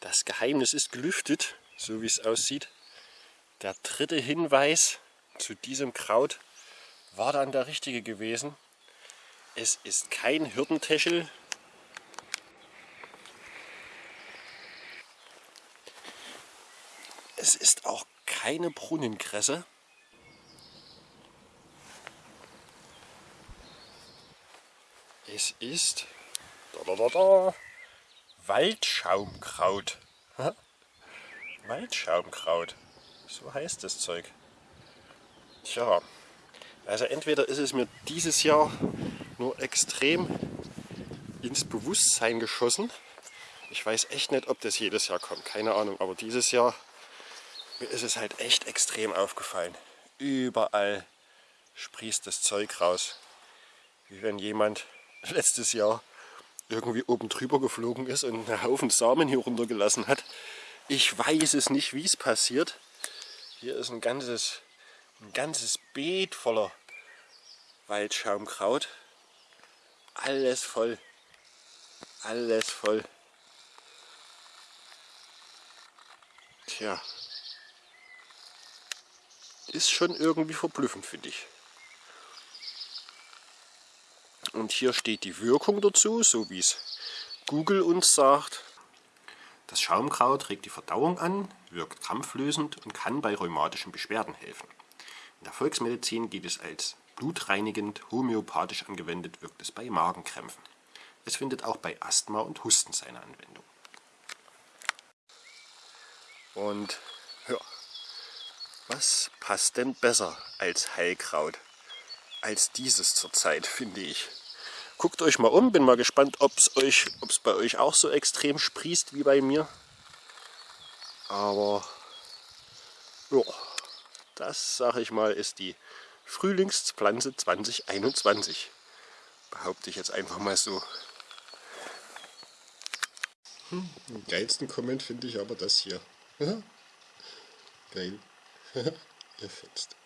Das Geheimnis ist gelüftet, so wie es aussieht. Der dritte Hinweis zu diesem Kraut war dann der richtige gewesen. Es ist kein Hirtentäschel. Es ist auch keine Brunnenkresse. Es ist da, da, da, Waldschaumkraut. Waldschaumkraut. So heißt das Zeug. Tja, also entweder ist es mir dieses Jahr nur extrem ins Bewusstsein geschossen. Ich weiß echt nicht, ob das jedes Jahr kommt, keine Ahnung. Aber dieses Jahr mir ist es halt echt extrem aufgefallen. Überall sprießt das Zeug raus. Wie wenn jemand letztes Jahr irgendwie oben drüber geflogen ist und einen Haufen Samen hier runtergelassen hat. Ich weiß es nicht, wie es passiert. Hier ist ein ganzes, ein ganzes Beet voller Waldschaumkraut. Alles voll. Alles voll. Tja. Ist schon irgendwie verblüffend, finde ich. Und hier steht die Wirkung dazu, so wie es Google uns sagt. Das Schaumkraut regt die Verdauung an, wirkt krampflösend und kann bei rheumatischen Beschwerden helfen. In der Volksmedizin geht es als blutreinigend, homöopathisch angewendet wirkt es bei Magenkrämpfen. Es findet auch bei Asthma und Husten seine Anwendung. Und ja, was passt denn besser als Heilkraut? Als dieses zurzeit, finde ich. Guckt euch mal um, bin mal gespannt, ob es euch, ob es bei euch auch so extrem sprießt wie bei mir. Aber ja, das sage ich mal ist die Frühlingspflanze 2021. Behaupte ich jetzt einfach mal so. Hm, den geilsten Comment finde ich aber das hier. Geil. Ihr fetzt.